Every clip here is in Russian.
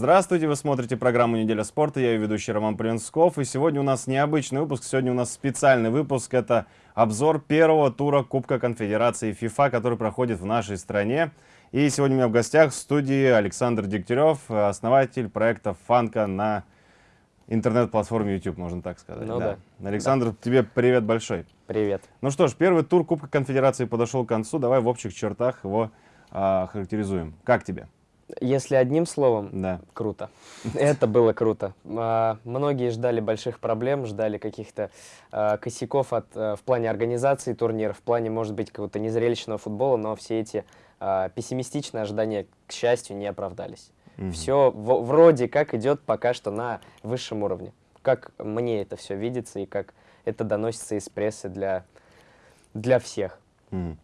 Здравствуйте, вы смотрите программу «Неделя спорта», я ее ведущий Роман Полинсков, и сегодня у нас необычный выпуск, сегодня у нас специальный выпуск, это обзор первого тура Кубка Конфедерации ФИФА, который проходит в нашей стране. И сегодня у меня в гостях в студии Александр Дегтярев, основатель проекта «Фанка» на интернет-платформе YouTube, можно так сказать. Ну да. да. Александр, да. тебе привет большой. Привет. Ну что ж, первый тур Кубка Конфедерации подошел к концу, давай в общих чертах его а, характеризуем. Как тебе? Если одним словом, да. круто. Это было круто. А, многие ждали больших проблем, ждали каких-то а, косяков от, а, в плане организации турнира, в плане, может быть, какого-то незрелищного футбола, но все эти а, пессимистичные ожидания, к счастью, не оправдались. Угу. Все вроде как идет пока что на высшем уровне. Как мне это все видится и как это доносится из прессы для, для всех. Угу.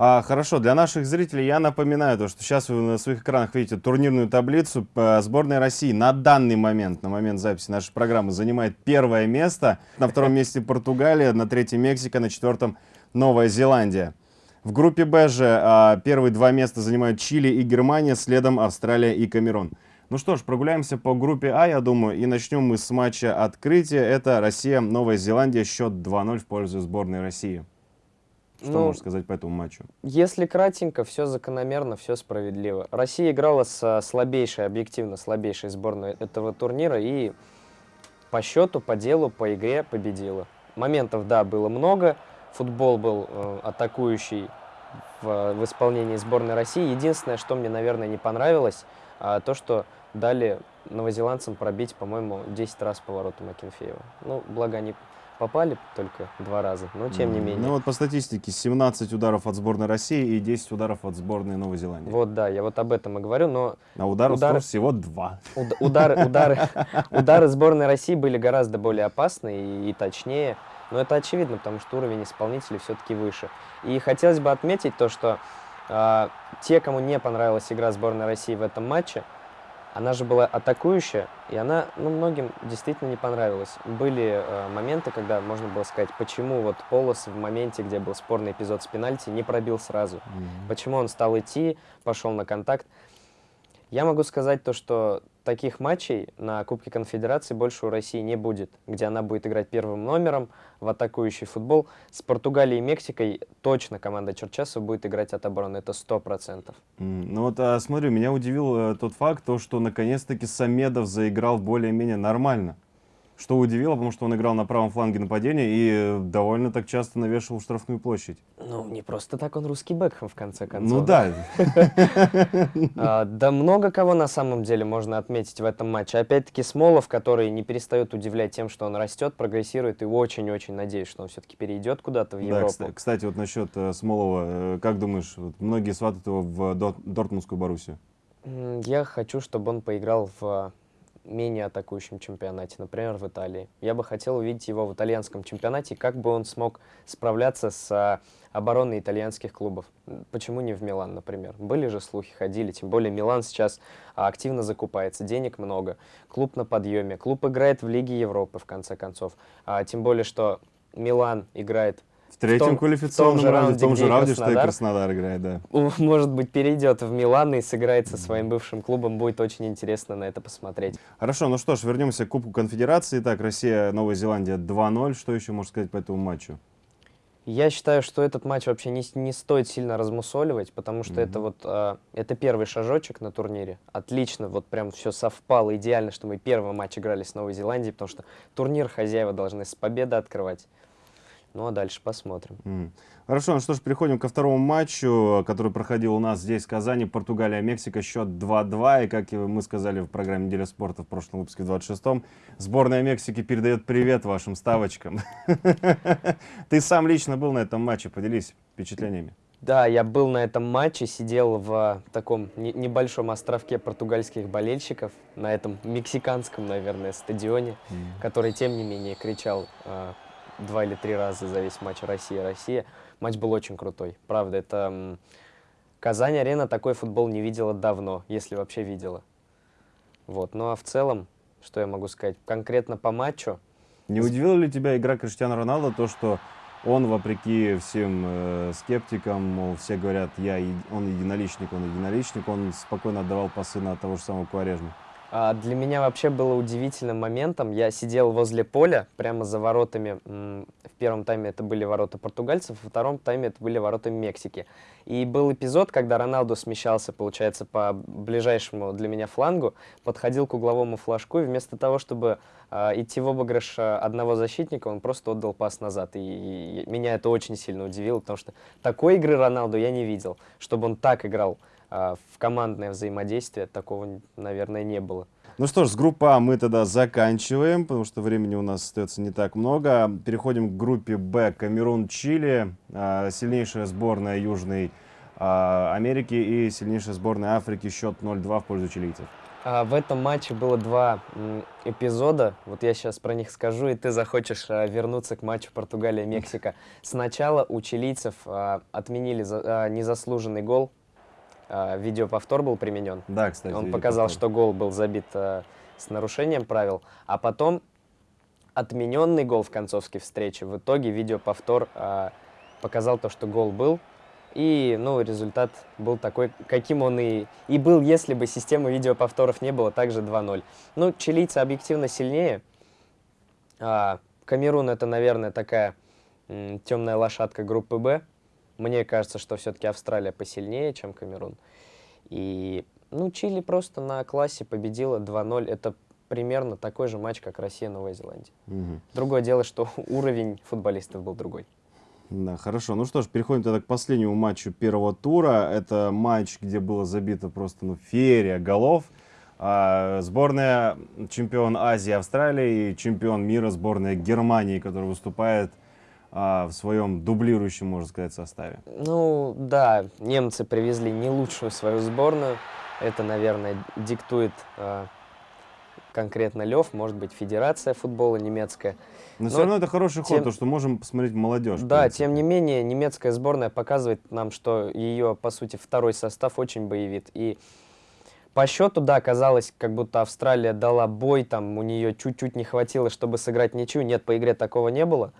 А, хорошо, для наших зрителей я напоминаю, то, что сейчас вы на своих экранах видите турнирную таблицу. Сборная России на данный момент, на момент записи нашей программы, занимает первое место. На втором месте Португалия, на третьем Мексика, на четвертом Новая Зеландия. В группе Б же а, первые два места занимают Чили и Германия, следом Австралия и Камерун. Ну что ж, прогуляемся по группе А, я думаю, и начнем мы с матча открытия. Это Россия-Новая Зеландия, счет 2-0 в пользу сборной России. Что ну, можешь сказать по этому матчу? Если кратенько, все закономерно, все справедливо. Россия играла с слабейшей, объективно слабейшей сборной этого турнира и по счету, по делу, по игре победила. Моментов, да, было много. Футбол был э, атакующий в, в исполнении сборной России. Единственное, что мне, наверное, не понравилось, э, то, что дали новозеландцам пробить, по-моему, 10 раз поворотом Акинфеева. Ну, благо они попали только два раза, но тем не менее. Ну вот по статистике 17 ударов от сборной России и 10 ударов от сборной Новой Зеландии. Вот да, я вот об этом и говорю, но... А ударов удары... всего два. Уд удары, удары, удары сборной России были гораздо более опасны и, и точнее, но это очевидно, потому что уровень исполнителей все-таки выше. И хотелось бы отметить то, что э, те, кому не понравилась игра сборной России в этом матче, она же была атакующая, и она ну, многим действительно не понравилась. Были э, моменты, когда можно было сказать, почему вот Полос в моменте, где был спорный эпизод с пенальти, не пробил сразу. Mm -hmm. Почему он стал идти, пошел на контакт. Я могу сказать то, что таких матчей на Кубке Конфедерации больше у России не будет, где она будет играть первым номером в атакующий футбол. С Португалией и Мексикой точно команда Черчесова будет играть от обороны, это 100%. Mm, ну вот, а, смотрю, меня удивил э, тот факт, то, что наконец-таки Самедов заиграл более-менее нормально. Что удивило, потому что он играл на правом фланге нападения и довольно так часто навешивал штрафную площадь. Ну, не просто так он русский Бекхэм, в конце концов. Ну да. А, да много кого на самом деле можно отметить в этом матче. Опять-таки Смолов, который не перестает удивлять тем, что он растет, прогрессирует, и очень-очень надеюсь, что он все-таки перейдет куда-то в Европу. Кстати, вот насчет э, Смолова, э, как думаешь, многие сватают его в Дортмундскую Боруссию? Я хочу, чтобы он поиграл в менее атакующем чемпионате, например, в Италии. Я бы хотел увидеть его в итальянском чемпионате, как бы он смог справляться с а, обороной итальянских клубов. Почему не в Милан, например? Были же слухи, ходили, тем более Милан сейчас а, активно закупается, денег много, клуб на подъеме, клуб играет в Лиге Европы, в конце концов. А, тем более, что Милан играет третьем в том, квалификационном в том раунде, в том же раунде, что и Краснодар играет, да. Может быть, перейдет в Милан и сыграет со своим бывшим клубом. Будет очень интересно на это посмотреть. Хорошо, ну что ж, вернемся к Кубку Конфедерации. Так, Россия, Новая Зеландия 2-0. Что еще можно сказать по этому матчу? Я считаю, что этот матч вообще не, не стоит сильно размусоливать, потому что mm -hmm. это вот э, это первый шажочек на турнире. Отлично, вот прям все совпало идеально, что мы первый матч играли с Новой Зеландией, потому что турнир хозяева должны с победы открывать. Ну а дальше посмотрим. Mm. Хорошо, ну что ж, переходим ко второму матчу, который проходил у нас здесь, в Казани. Португалия-Мексика, счет 2-2. И как мы сказали в программе «Неделя спорта» в прошлом выпуске, в 26-м, сборная Мексики передает привет вашим ставочкам. Ты сам лично был на этом матче, поделись впечатлениями. Да, я был на этом матче, сидел в таком небольшом островке португальских болельщиков, на этом мексиканском, наверное, стадионе, mm. который, тем не менее, кричал а, два или три раза за весь матч Россия-Россия. Матч был очень крутой. Правда, это... Казань-арена такой футбол не видела давно, если вообще видела. Вот. Ну а в целом, что я могу сказать? Конкретно по матчу... Не удивила ли тебя игра Криштиану Роналдо, то, что он, вопреки всем э, скептикам, мол, все говорят, я, он единоличник, он единоличник, он спокойно отдавал пасы на того же самого Куарежма? А, Для меня вообще было удивительным моментом. Я сидел возле поля, прямо за воротами. В первом тайме это были ворота португальцев, во втором тайме это были ворота Мексики. И был эпизод, когда Роналду смещался, получается, по ближайшему для меня флангу, подходил к угловому флажку, и вместо того, чтобы а, идти в обыгрыш а, одного защитника, он просто отдал пас назад. И, меня это очень сильно удивило, потому что такой игры Роналду я не видел, чтобы он так играл в командное взаимодействие, такого, наверное, не было. Ну что ж, с группы А мы тогда заканчиваем, потому что времени у нас остается не так много. Переходим к группе Б. Камерун, Чили, а, сильнейшая сборная Южной а, Америки и сильнейшая сборная Африки. Счет 0-2 в пользу чилийцев. А, В этом матче было два эпизода. Вот я сейчас про них скажу, и ты захочешь а, вернуться к матчу Португалия-Мексика. Сначала у чилийцев а, отменили за- а, незаслуженный гол. А, Видеоповтор был применен. Да, кстати. Он показал, что гол был забит а, с нарушением правил. А потом отмененный гол в концовской встрече. В итоге видеоповтор а, показал то, что гол был. И, ну, результат был такой, каким он и, и был, если бы системы видеоповторов не было, также 2-0. Ну, чилийцы объективно сильнее. А, Камерун это, наверное, такая темная лошадка группы Б. Мне кажется, что все-таки Австралия посильнее, чем Камерун. И, ну, Чили просто на классе победила 2-0. Это примерно такой же матч, как Россия-Новая Зеландия. Мгм. Другое дело, что уровень футболистов был другой. Да, хорошо. Ну что ж, переходим тогда к последнему матчу первого тура. Это матч, где было забито просто ну, феерия голов. А, сборная чемпион Азии Австралии и чемпион мира сборная Германии, которая выступает а, в своем дублирующем, можно сказать, составе. Ну, да, немцы привезли не лучшую свою сборную. Это, наверное, диктует э, конкретно Лев, может быть, Федерация футбола немецкая. Но Но все равно это хороший ход, тем- то, что можем посмотреть молодежь. Да, тем не менее, немецкая сборная показывает нам, что ее, по сути, второй состав очень боевит. И по счету, да, казалось, как будто Австралия дала бой, там у нее чуть-чуть не хватило, чтобы сыграть ничью. Нет, по игре такого не было.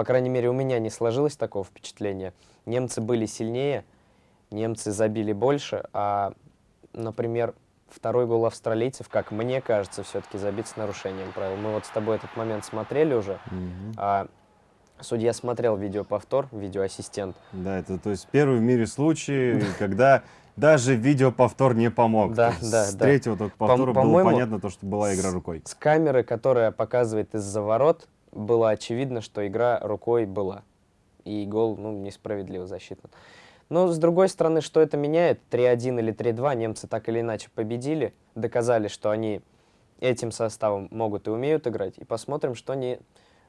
По крайней мере, у меня не сложилось такого впечатления. Немцы были сильнее, немцы забили больше, а, например, второй гол австралийцев, как мне кажется, все-таки забит с нарушением правил. Мы вот с тобой этот момент смотрели уже. Мгм. А, судья смотрел видеоповтор, видеоассистент. Да, это то есть первый в мире случай, когда даже видеоповтор не помог. Да, да, С да. третьего только повтора было по-моему, понятно, то, что была игра рукой. С камеры, которая показывает из-за ворот, было очевидно, что игра рукой была. И гол, ну, несправедливо засчитан. Но, с другой стороны, что это меняет? 3-1 или 3-2 немцы так или иначе победили, доказали, что они этим составом могут и умеют играть. И посмотрим, что они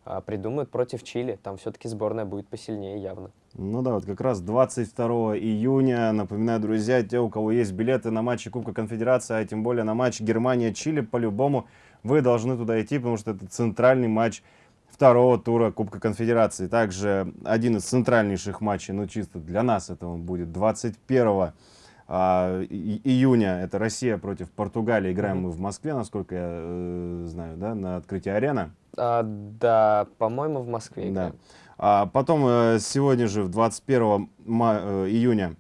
а, придумают против Чили. Там все-таки сборная будет посильнее явно. Ну да, вот как раз 22 июня, напоминаю, друзья, те, у кого есть билеты на матчи Кубка Конфедерации, а тем более на матч Германия-Чили, по-любому вы должны туда идти, потому что это центральный матч второго тура Кубка Конфедерации. Также один из центральнейших матчей, ну чисто для нас это он будет 21 а, и- июня. Это Россия против Португалии. Играем Мгм. мы в Москве, насколько я э, знаю, да, на открытии арены. А, да, по-моему, в Москве Да. А потом э, сегодня же, в 21 ма- э, июня,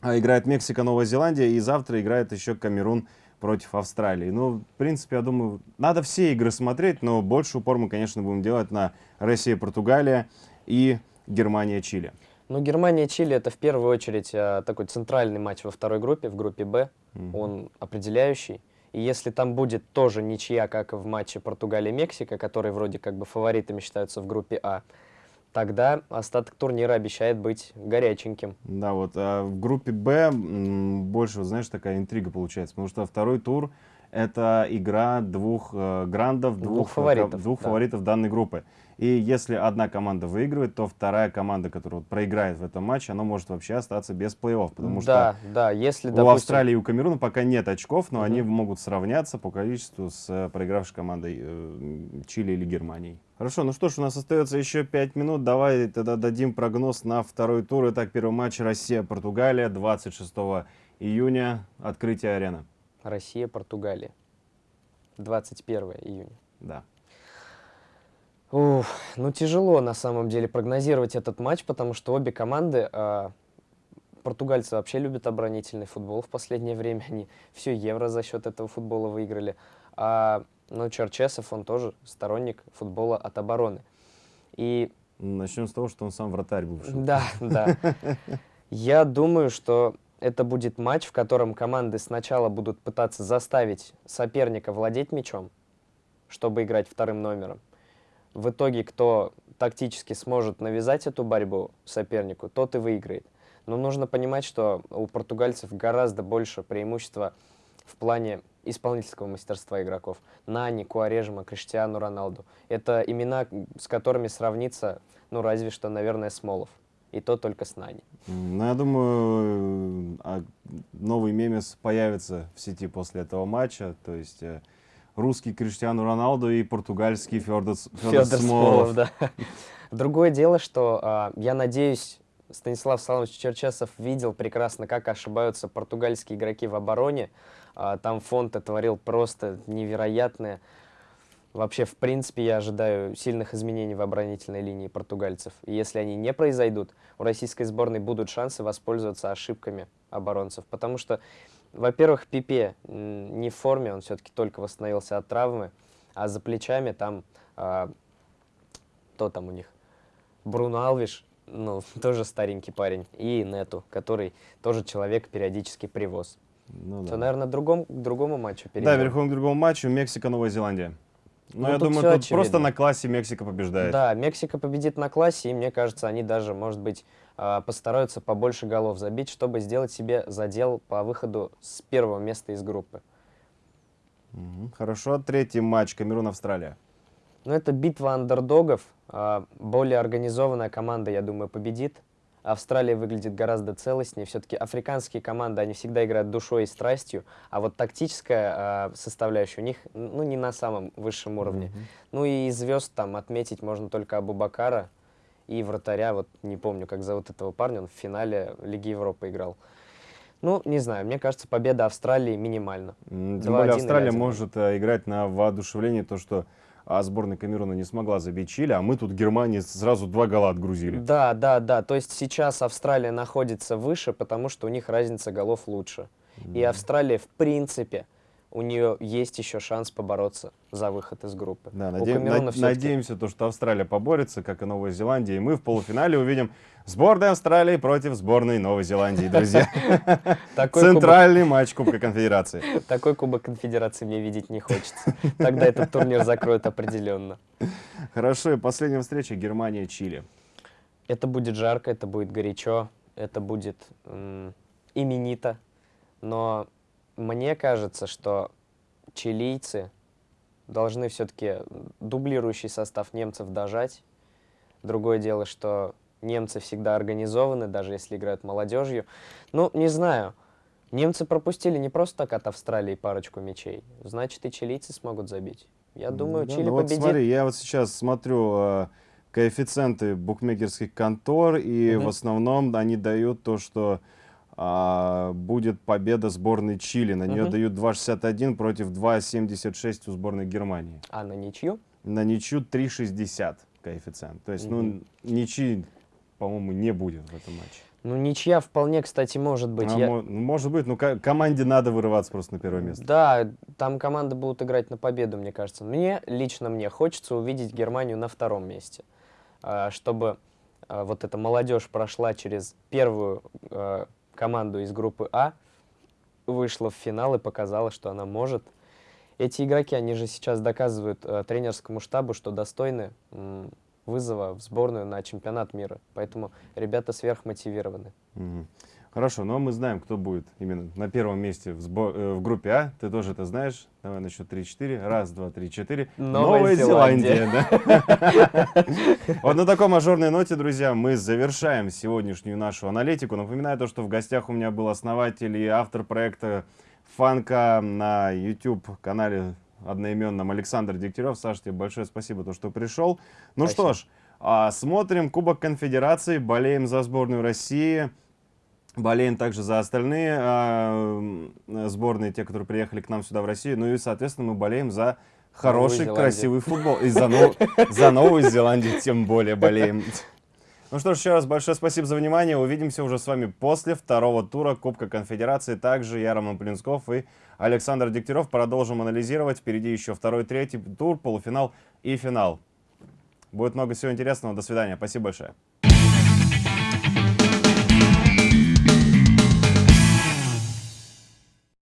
а, играет Мексика, Новая Зеландия, и завтра играет еще Камерун против Австралии. Ну, в принципе, я думаю, надо все игры смотреть, но больше упор мы, конечно, будем делать на Россия, Португалия и Германия, Чили. Ну, Германия-Чили это в первую очередь а, такой центральный матч во второй группе, в группе Б. Мгм. Он определяющий. И если там будет тоже ничья, как и в матче Португалия-Мексика, которые вроде как бы фаворитами считаются в группе А, тогда остаток турнира обещает быть горяченьким. Да, вот. А в группе Б больше, вот знаешь, такая интрига получается, потому что второй тур это игра двух э, грандов, Двух двух, э, фаворитов, ко- двух да. фаворитов данной группы. И если одна команда выигрывает, то вторая команда, которая вот проиграет в этом матче, она может вообще остаться без плей-офф, потому да, да, если, что у допустим, Австралии и у Камеруна пока нет очков, но Мгм. они могут сравняться по количеству с э, проигравшей командой э, Чили или Германии. Хорошо, ну что ж, у нас остается еще 5 минут. Давай тогда дадим прогноз на второй тур. Итак, первый матч Россия-Португалия 26 июня. Открытие арены. Россия, Португалия. 21 июня. Да. Уф, ну тяжело на самом деле прогнозировать этот матч, потому что обе команды а, португальцы вообще любят оборонительный футбол в последнее время. Они все евро за счет этого футбола выиграли. А ну, Черчесов, он тоже сторонник футбола от обороны. И... Начнем с того, что он сам вратарь бывший. Да, да. Я думаю, что это будет матч, в котором команды сначала будут пытаться заставить соперника владеть мячом, чтобы играть вторым номером. В итоге, кто тактически сможет навязать эту борьбу сопернику, тот и выиграет. Но нужно понимать, что у португальцев гораздо больше преимущества в плане исполнительского мастерства игроков. Нани, Куарежма, Криштиану Роналду. Это имена, с которыми сравнится, ну, разве что, наверное, Смолов. И то только с Нани. Ну, я думаю, а, новый мемес появится в сети после этого матча. То есть э, русский Криштиану Роналду и португальский Федор, Федор, Федор Смолов. Смолов да. Другое дело, что а, я надеюсь, Станислав Саламович Черчесов видел прекрасно, как ошибаются португальские игроки в обороне. А, там фонд творил просто невероятное. Вообще, в принципе, я ожидаю сильных изменений в оборонительной линии португальцев. И если они не произойдут, у российской сборной будут шансы воспользоваться ошибками оборонцев. Потому что, во-первых, Пипе не в форме, он все-таки только восстановился от травмы, а за плечами там, а, кто там у них, Бруно Алвиш, ну, тоже старенький парень, и Нету, который тоже человек периодически привоз. Ну, да. наверное, другом, к другому матчу перейдем. Да, переходим к другому матчу. Мексика-Новая Зеландия. Ну, ну я думаю, тут очевидно. просто на классе Мексика побеждает. Да, Мексика победит на классе, и мне кажется, они даже, может быть, постараются побольше голов забить, чтобы сделать себе задел по выходу с первого места из группы. Хорошо. Третий матч Камерун-Австралия. Ну, это битва андердогов. А, более организованная команда, я думаю, победит. Австралия выглядит гораздо целостнее. Все-таки африканские команды, они всегда играют душой и страстью, а вот тактическая э, составляющая у них, ну, не на самом высшем уровне. Mm -hmm. Ну и звезд там отметить можно только Абу-Бакара и вратаря, вот не помню, как зовут этого парня, он в финале Лиги Европы играл. Ну, не знаю, мне кажется, победа Австралии минимальна. Тем более Австралия может э, играть на воодушевлении, то, что а сборная Камеруна не смогла забить Чили, а мы тут Германии сразу два гола отгрузили. Да, да, да. То есть сейчас Австралия находится выше, потому что у них разница голов лучше. Mm. И Австралия, в принципе, у нее есть еще шанс побороться за выход из группы. Да, надеем, над, надеемся, то, что Австралия поборется, как и Новая Зеландия, и мы в полуфинале увидим сборную Австралии против сборной Новой Зеландии, друзья. Центральный матч Кубка Конфедерации. Такой Кубок Конфедерации мне видеть не хочется. Тогда этот турнир закроют определенно. Хорошо, и последняя встреча Германия-Чили. Это будет жарко, это будет горячо, это будет именито, но мне кажется, что чилийцы должны все-таки дублирующий состав немцев дожать. Другое дело, что немцы всегда организованы, даже если играют молодежью. Ну, не знаю. Немцы пропустили не просто так от Австралии парочку мячей. Значит, и чилийцы смогут забить. Я думаю, да, Чили ну победит. Вот смотри, я вот сейчас смотрю э, коэффициенты букмекерских контор, и угу. в основном они дают то, что а, будет победа сборной Чили. На нее дают 2,61 против 2,76 у сборной Германии. А на ничью? На ничью 3,60 коэффициент. То есть, угу. ну, ничьи, по-моему, не будет в этом матче. Ну, ничья вполне, кстати, может быть. А, Я... Ну, может быть, но команде надо вырываться просто на первое место. Да, там команды будут играть на победу, мне кажется. Мне, лично мне, хочется увидеть Германию на втором месте. А, чтобы а, вот эта молодежь прошла через первую команду из группы А, вышла в финал и показала, что она может. Эти игроки, они же сейчас доказывают э, тренерскому штабу, что достойны м, вызова в сборную на чемпионат мира. Поэтому ребята сверхмотивированы. Угу. Хорошо, но мы знаем, кто будет именно на первом месте в, э, в группе А. Ты тоже это знаешь. Давай на счет 3-4. Раз, два, три, четыре. Новая, Новая Зеландия. Вот на такой мажорной ноте, друзья, мы завершаем сегодняшнюю нашу аналитику. Напоминаю то, что в гостях у меня был основатель и автор проекта Фанка на YouTube-канале одноименном Александр Дегтярев. Саша, тебе большое спасибо, то, что пришел. Ну спасибо. что ж, а, смотрим Кубок Конфедерации, болеем за сборную России. Болеем также за остальные э, сборные, те, которые приехали к нам сюда в Россию. Ну и, соответственно, мы болеем за хороший, красивый футбол. И за, нов... за Новую Зеландию тем более болеем. Ну что ж, еще раз большое спасибо за внимание. Увидимся уже с вами после второго тура Кубка Конфедерации. Также я, Роман Полинсков и Александр Дегтярев продолжим анализировать. Впереди еще второй, третий тур, полуфинал и финал. Будет много всего интересного. До свидания. Спасибо большое.